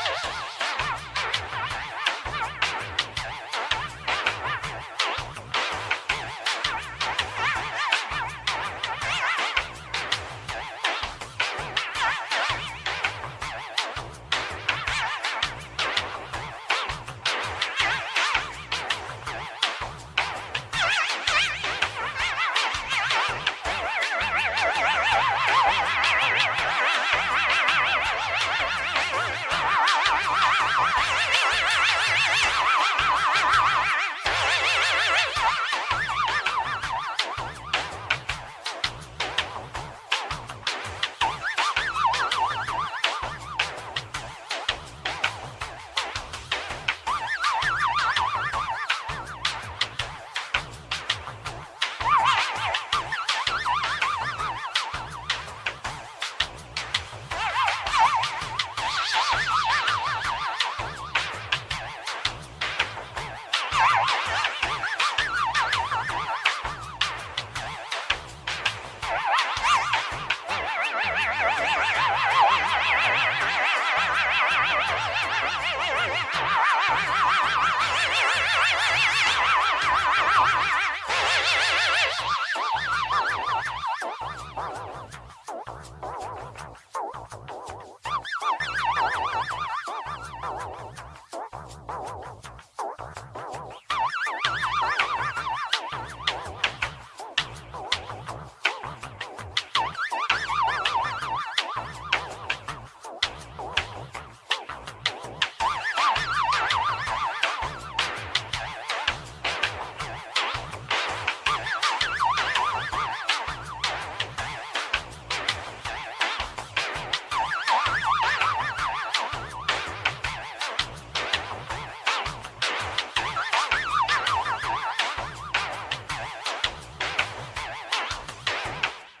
Ha ha ha!